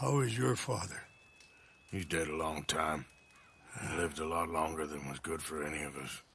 How is your father? He's dead a long time. He lived a lot longer than was good for any of us.